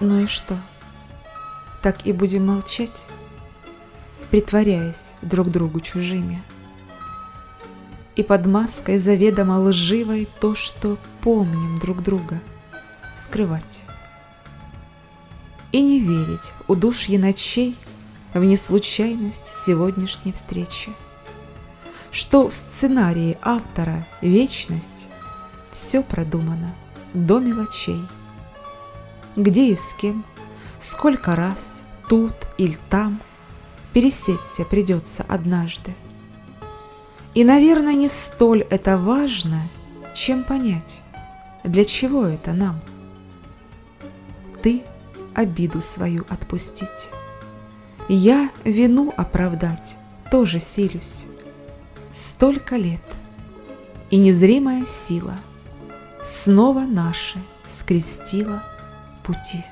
Ну и что? Так и будем молчать, притворяясь друг другу чужими. И под маской заведомо лживой то, что помним друг друга, скрывать. И не верить удушье ночей в неслучайность сегодняшней встречи. Что в сценарии автора вечность, все продумано до мелочей. Где и с кем, сколько раз, тут или там, пересечься придется однажды. И, наверное, не столь это важно, чем понять, для чего это нам. Ты обиду свою отпустить. Я вину оправдать тоже силюсь. Столько лет, и незримая сила Снова наши скрестила 不解。